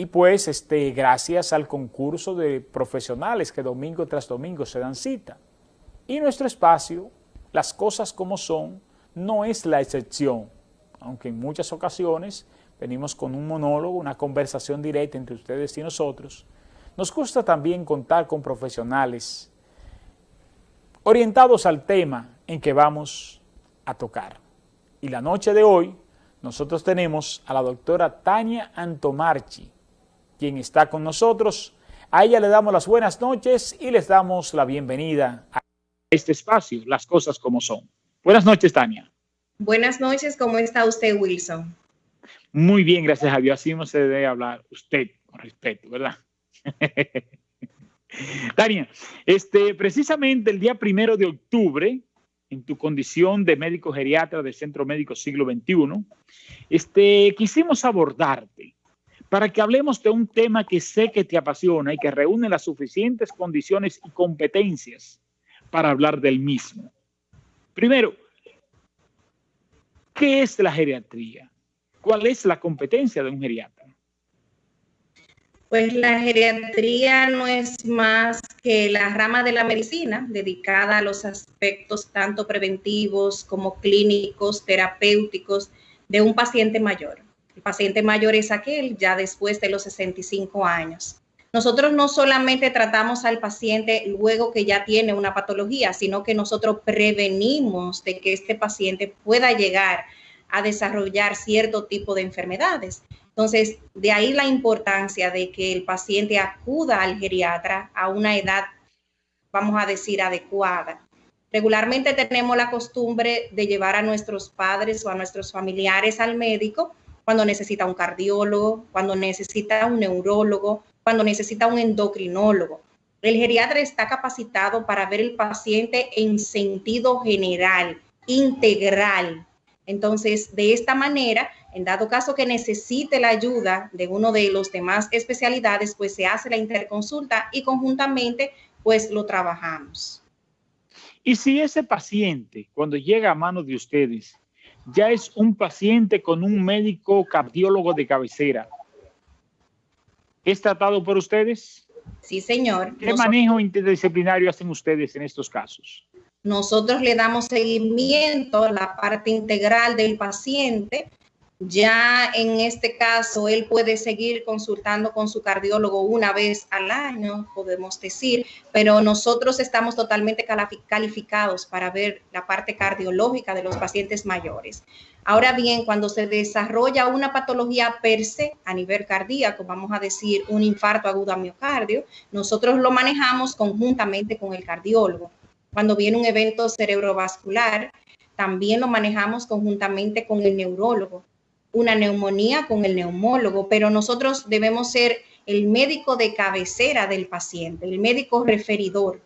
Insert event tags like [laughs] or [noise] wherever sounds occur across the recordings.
y pues este, gracias al concurso de profesionales que domingo tras domingo se dan cita. Y nuestro espacio, las cosas como son, no es la excepción, aunque en muchas ocasiones venimos con un monólogo, una conversación directa entre ustedes y nosotros. Nos gusta también contar con profesionales orientados al tema en que vamos a tocar. Y la noche de hoy nosotros tenemos a la doctora Tania Antomarchi, quien está con nosotros. A ella le damos las buenas noches y les damos la bienvenida a este espacio, Las Cosas Como Son. Buenas noches, Tania. Buenas noches, ¿cómo está usted, Wilson? Muy bien, gracias a Dios. Así no se debe hablar usted con respeto, ¿verdad? [laughs] Tania, este, precisamente el día primero de octubre, en tu condición de médico geriatra del Centro Médico Siglo XXI, este, quisimos abordarte para que hablemos de un tema que sé que te apasiona y que reúne las suficientes condiciones y competencias para hablar del mismo. Primero, ¿qué es la geriatría? ¿Cuál es la competencia de un geriatra? Pues la geriatría no es más que la rama de la medicina dedicada a los aspectos tanto preventivos como clínicos, terapéuticos de un paciente mayor. Paciente mayor es aquel ya después de los 65 años. Nosotros no solamente tratamos al paciente luego que ya tiene una patología, sino que nosotros prevenimos de que este paciente pueda llegar a desarrollar cierto tipo de enfermedades. Entonces, de ahí la importancia de que el paciente acuda al geriatra a una edad, vamos a decir, adecuada. Regularmente tenemos la costumbre de llevar a nuestros padres o a nuestros familiares al médico cuando necesita un cardiólogo, cuando necesita un neurólogo, cuando necesita un endocrinólogo. El geriatra está capacitado para ver el paciente en sentido general, integral. Entonces, de esta manera, en dado caso que necesite la ayuda de uno de los demás especialidades, pues se hace la interconsulta y conjuntamente, pues lo trabajamos. Y si ese paciente, cuando llega a manos de ustedes, ya es un paciente con un médico cardiólogo de cabecera. ¿Es tratado por ustedes? Sí, señor. ¿Qué manejo interdisciplinario hacen ustedes en estos casos? Nosotros le damos seguimiento a la parte integral del paciente, ya en este caso, él puede seguir consultando con su cardiólogo una vez al año, podemos decir, pero nosotros estamos totalmente calificados para ver la parte cardiológica de los pacientes mayores. Ahora bien, cuando se desarrolla una patología per se a nivel cardíaco, vamos a decir un infarto agudo a miocardio, nosotros lo manejamos conjuntamente con el cardiólogo. Cuando viene un evento cerebrovascular, también lo manejamos conjuntamente con el neurólogo una neumonía con el neumólogo, pero nosotros debemos ser el médico de cabecera del paciente, el médico referidor.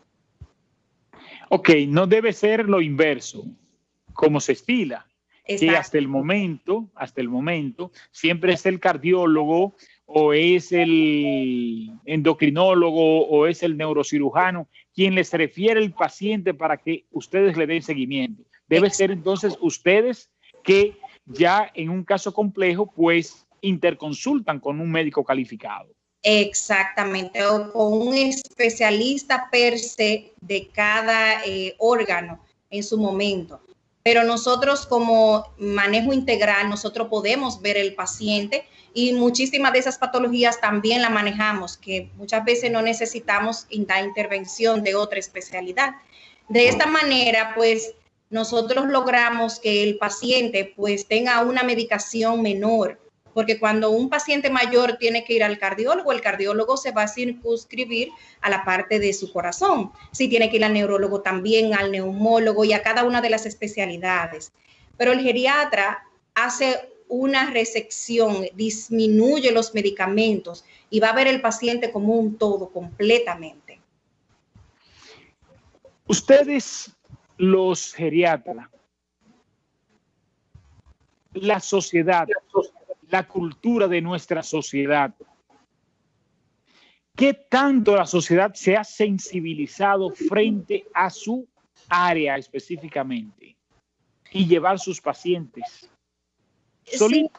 Ok, no debe ser lo inverso, como se estila, que hasta el momento, hasta el momento, siempre es el cardiólogo o es el endocrinólogo o es el neurocirujano quien les refiere el paciente para que ustedes le den seguimiento. Debe ser entonces ustedes que ya en un caso complejo, pues interconsultan con un médico calificado. Exactamente, o con un especialista per se de cada eh, órgano en su momento. Pero nosotros como manejo integral, nosotros podemos ver el paciente y muchísimas de esas patologías también la manejamos, que muchas veces no necesitamos la intervención de otra especialidad. De esta manera, pues nosotros logramos que el paciente pues tenga una medicación menor, porque cuando un paciente mayor tiene que ir al cardiólogo, el cardiólogo se va a circunscribir a la parte de su corazón. Si tiene que ir al neurólogo también, al neumólogo y a cada una de las especialidades. Pero el geriatra hace una resección, disminuye los medicamentos y va a ver el paciente como un todo completamente. Ustedes los geriatras, la sociedad, la cultura de nuestra sociedad. ¿Qué tanto la sociedad se ha sensibilizado frente a su área específicamente y llevar sus pacientes? Sí,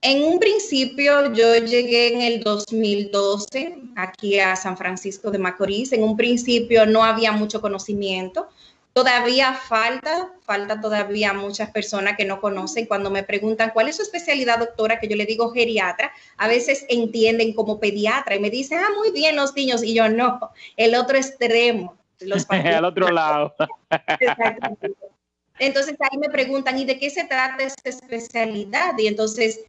En un principio yo llegué en el 2012 aquí a San Francisco de Macorís. En un principio no había mucho conocimiento. Todavía falta, falta todavía muchas personas que no conocen. Cuando me preguntan cuál es su especialidad, doctora, que yo le digo geriatra, a veces entienden como pediatra y me dicen, ah, muy bien los niños. Y yo no, el otro extremo. Los [laughs] Al otro lado. Entonces ahí me preguntan, ¿y de qué se trata esta especialidad? Y entonces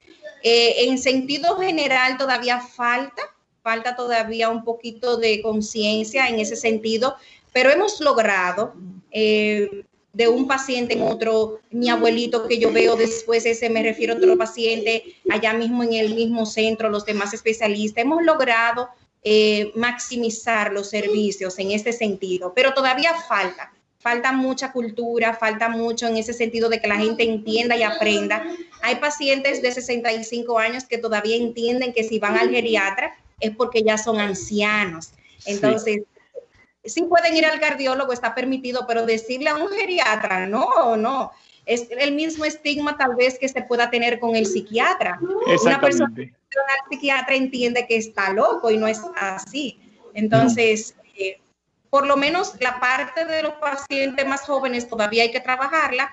eh, en sentido general todavía falta, falta todavía un poquito de conciencia en ese sentido, pero hemos logrado eh, de un paciente en otro, mi abuelito que yo veo después, ese me refiero a otro paciente, allá mismo en el mismo centro, los demás especialistas, hemos logrado eh, maximizar los servicios en este sentido, pero todavía falta falta mucha cultura, falta mucho en ese sentido de que la gente entienda y aprenda. Hay pacientes de 65 años que todavía entienden que si van al geriatra es porque ya son ancianos. Entonces, sí, pueden ir al cardiólogo, está permitido, pero decirle a un geriatra, no, no. Es el mismo estigma tal vez que se pueda tener con el psiquiatra. Una persona que al psiquiatra entiende que está loco y no es así. Entonces, eh, por lo menos la parte de los pacientes más jóvenes todavía hay que trabajarla,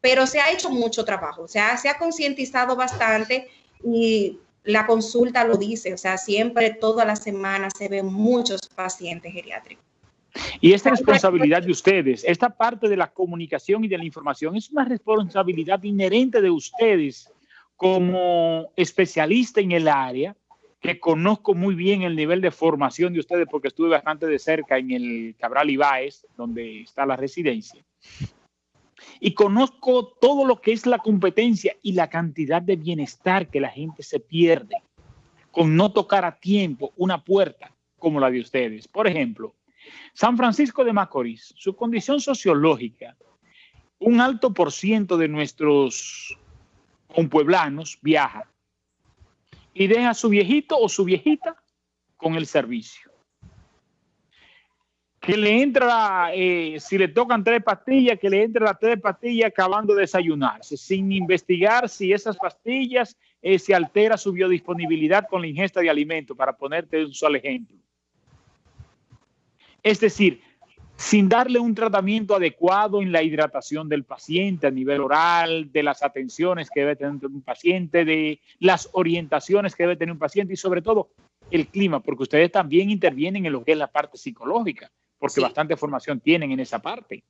pero se ha hecho mucho trabajo, o sea, se ha concientizado bastante y la consulta lo dice, o sea, siempre toda la semana se ven muchos pacientes geriátricos. Y esta responsabilidad de ustedes, esta parte de la comunicación y de la información, es una responsabilidad inherente de ustedes como especialista en el área, que conozco muy bien el nivel de formación de ustedes porque estuve bastante de cerca en el Cabral Ibáez, donde está la residencia. Y conozco todo lo que es la competencia y la cantidad de bienestar que la gente se pierde con no tocar a tiempo una puerta como la de ustedes. Por ejemplo, San Francisco de Macorís, su condición sociológica, un alto por ciento de nuestros compueblanos viaja y deja a su viejito o su viejita con el servicio. Que le entra, eh, si le tocan tres pastillas, que le entre las tres pastillas acabando de desayunarse, sin investigar si esas pastillas eh, se altera su biodisponibilidad con la ingesta de alimentos, para ponerte un solo ejemplo. Es decir, sin darle un tratamiento adecuado en la hidratación del paciente a nivel oral, de las atenciones que debe tener un paciente, de las orientaciones que debe tener un paciente y sobre todo el clima, porque ustedes también intervienen en lo que es la parte psicológica, porque bastante formación tienen en esa parte.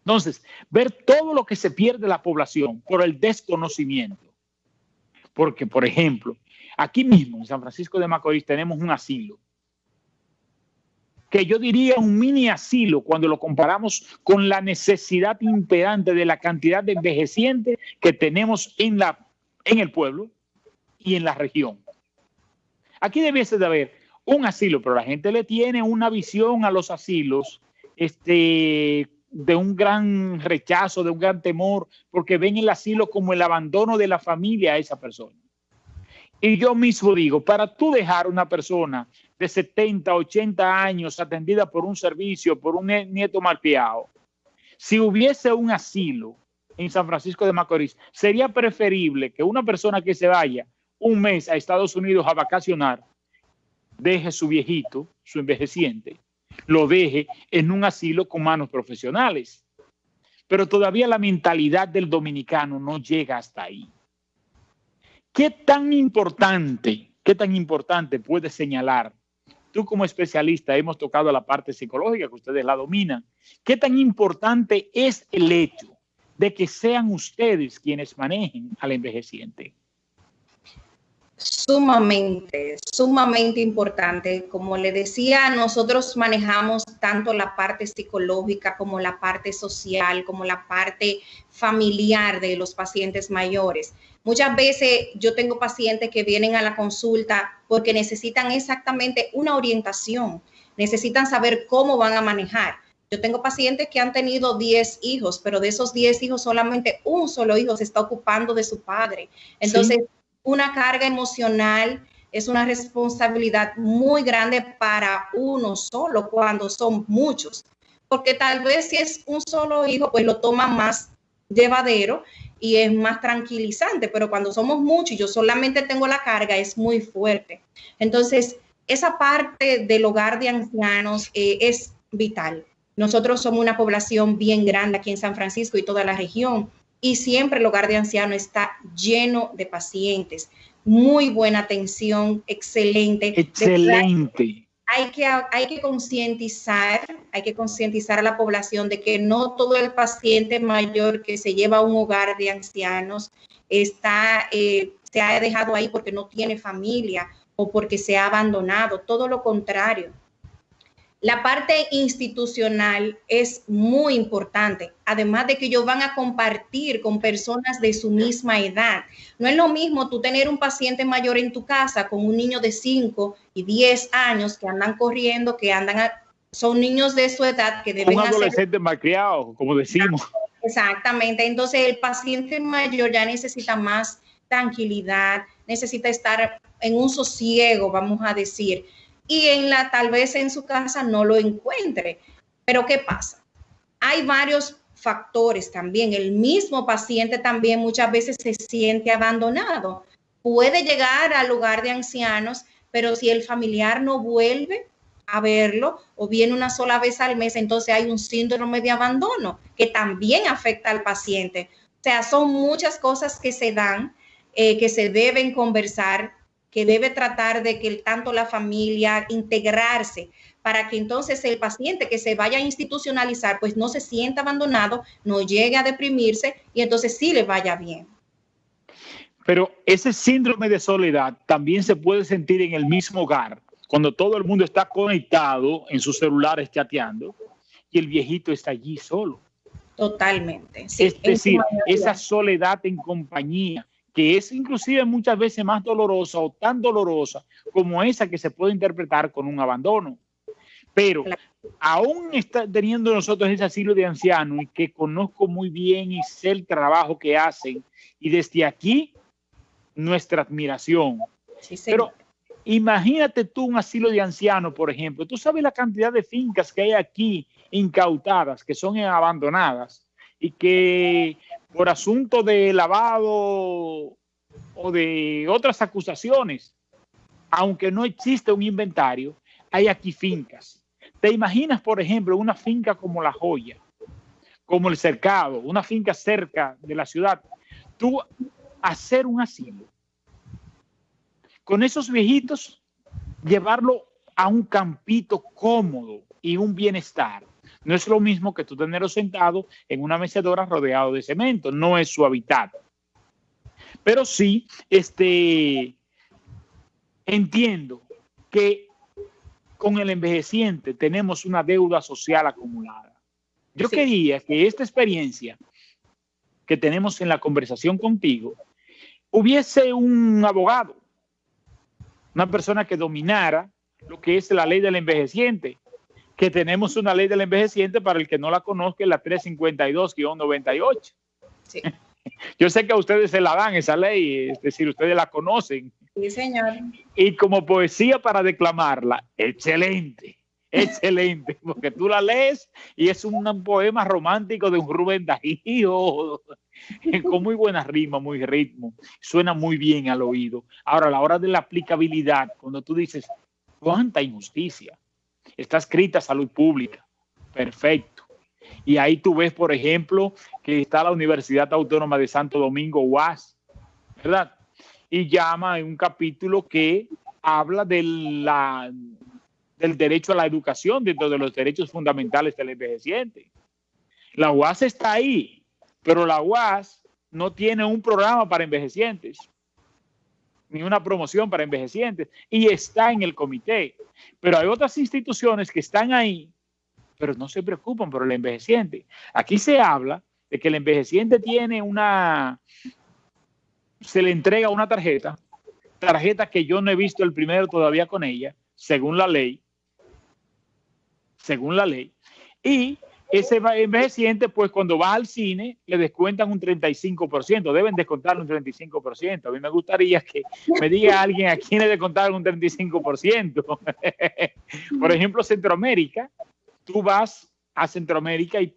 Entonces, ver todo lo que se pierde la población por el desconocimiento. Porque, por ejemplo, aquí mismo en San Francisco de Macorís tenemos un asilo que yo diría un mini asilo cuando lo comparamos con la necesidad imperante de la cantidad de envejecientes que tenemos en, la, en el pueblo y en la región. Aquí debiese de haber un asilo, pero la gente le tiene una visión a los asilos este, de un gran rechazo, de un gran temor, porque ven el asilo como el abandono de la familia a esa persona. Y yo mismo digo, para tú dejar una persona de 70, 80 años atendida por un servicio, por un nieto malpiado, si hubiese un asilo en San Francisco de Macorís, sería preferible que una persona que se vaya un mes a Estados Unidos a vacacionar, deje su viejito, su envejeciente, lo deje en un asilo con manos profesionales. Pero todavía la mentalidad del dominicano no llega hasta ahí. ¿Qué tan importante, qué tan importante puede señalar tú como especialista hemos tocado la parte psicológica que ustedes la dominan. ¿Qué tan importante es el hecho de que sean ustedes quienes manejen al envejeciente? Sumamente, sumamente importante. Como le decía, nosotros manejamos tanto la parte psicológica como la parte social, como la parte familiar de los pacientes mayores. Muchas veces yo tengo pacientes que vienen a la consulta porque necesitan exactamente una orientación, necesitan saber cómo van a manejar. Yo tengo pacientes que han tenido 10 hijos, pero de esos 10 hijos solamente un solo hijo se está ocupando de su padre. Entonces, una carga emocional es una responsabilidad muy grande para uno solo cuando son muchos, porque tal vez si es un solo hijo, pues lo toma más llevadero y es más tranquilizante, pero cuando somos muchos y yo solamente tengo la carga, es muy fuerte. Entonces, esa parte del hogar de ancianos eh, es vital. Nosotros somos una población bien grande aquí en San Francisco y toda la región y siempre el hogar de ancianos está lleno de pacientes. Muy buena atención, excelente. Excelente. Hay que, hay que concientizar, hay que concientizar a la población de que no todo el paciente mayor que se lleva a un hogar de ancianos está, eh, se ha dejado ahí porque no tiene familia o porque se ha abandonado, todo lo contrario la parte institucional es muy importante, además de que ellos van a compartir con personas de su misma edad. No es lo mismo tú tener un paciente mayor en tu casa con un niño de 5 y 10 años que andan corriendo, que andan, son niños de su edad que deben... Un adolescente malcriado, como decimos. Exactamente, entonces el paciente mayor ya necesita más tranquilidad, necesita estar en un sosiego, vamos a decir y en la tal vez en su casa no lo encuentre. Pero ¿qué pasa? Hay varios factores también. El mismo paciente también muchas veces se siente abandonado. Puede llegar al lugar de ancianos, pero si el familiar no vuelve a verlo o viene una sola vez al mes, entonces hay un síndrome de abandono que también afecta al paciente. O sea, son muchas cosas que se dan, eh, que se deben conversar que debe tratar de que tanto la familia integrarse para que entonces el paciente que se vaya a institucionalizar pues no se sienta abandonado, no llegue a deprimirse y entonces sí le vaya bien. Pero ese síndrome de soledad también se puede sentir en el mismo hogar, cuando todo el mundo está conectado en sus celulares chateando y el viejito está allí solo. Totalmente. es decir, esa soledad en compañía que es inclusive muchas veces más dolorosa o tan dolorosa como esa que se puede interpretar con un abandono. Pero aún está teniendo nosotros ese asilo de ancianos y que conozco muy bien y sé el trabajo que hacen, y desde aquí nuestra admiración. Pero imagínate tú un asilo de ancianos, por ejemplo, tú sabes la cantidad de fincas que hay aquí incautadas, que son abandonadas y que por asunto de lavado o de otras acusaciones, aunque no existe un inventario, hay aquí fincas. ¿Te imaginas, por ejemplo, una finca como La Joya, como el Cercado, una finca cerca de la ciudad? Tú hacer un asilo. Con esos viejitos, llevarlo a un campito cómodo y un bienestar no es lo mismo que tú tenerlo sentado en una mecedora rodeado de cemento, no es su hábitat. Pero sí, este, entiendo que con el envejeciente tenemos una deuda social acumulada. Yo quería que esta experiencia que tenemos en la conversación contigo hubiese un abogado, una persona que dominara lo que es la ley del envejeciente que tenemos una ley del envejeciente para el que no la conozca, la 352-98. Sí. [laughs] Yo sé que a ustedes se la dan esa ley, es decir, ustedes la conocen. Sí, señor. Y como poesía para declamarla, excelente, [laughs] excelente, porque tú la lees y es un poema romántico de un Rubén Darío, [laughs] con muy buena rima, muy ritmo, suena muy bien al oído. Ahora, a la hora de la aplicabilidad, cuando tú dices, cuánta injusticia, está escrita salud pública. Perfecto. Y ahí tú ves, por ejemplo, que está la Universidad Autónoma de Santo Domingo, UAS, ¿verdad? Y llama en un capítulo que habla de la, del derecho a la educación dentro de los derechos fundamentales del envejeciente. La UAS está ahí, pero la UAS no tiene un programa para envejecientes ni una promoción para envejecientes y está en el comité. Pero hay otras instituciones que están ahí, pero no se preocupan por el envejeciente. Aquí se habla de que el envejeciente tiene una, se le entrega una tarjeta, tarjeta que yo no he visto el primero todavía con ella, según la ley, según la ley, y ese envejeciente, pues cuando va al cine, le descuentan un 35%, deben descontarle un 35%. A mí me gustaría que me diga alguien a quién le descontaron un 35%. [laughs] Por ejemplo, Centroamérica, tú vas a Centroamérica y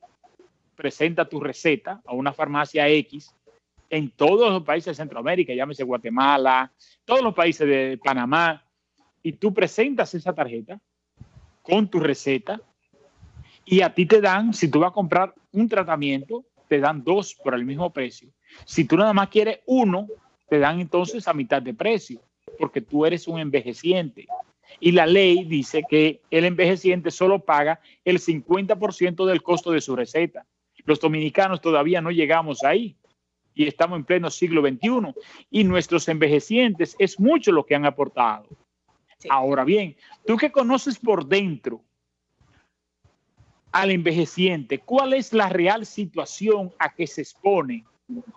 presenta tu receta a una farmacia X en todos los países de Centroamérica, llámese Guatemala, todos los países de Panamá, y tú presentas esa tarjeta con tu receta y a ti te dan, si tú vas a comprar un tratamiento, te dan dos por el mismo precio. Si tú nada más quieres uno, te dan entonces a mitad de precio, porque tú eres un envejeciente. Y la ley dice que el envejeciente solo paga el 50% del costo de su receta. Los dominicanos todavía no llegamos ahí y estamos en pleno siglo XXI y nuestros envejecientes es mucho lo que han aportado. Ahora bien, tú que conoces por dentro al envejeciente, ¿cuál es la real situación a que se expone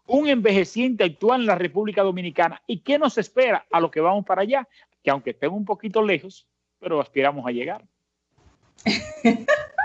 un envejeciente actual en la República Dominicana y qué nos espera a lo que vamos para allá? Que aunque estemos un poquito lejos, pero aspiramos a llegar. [laughs]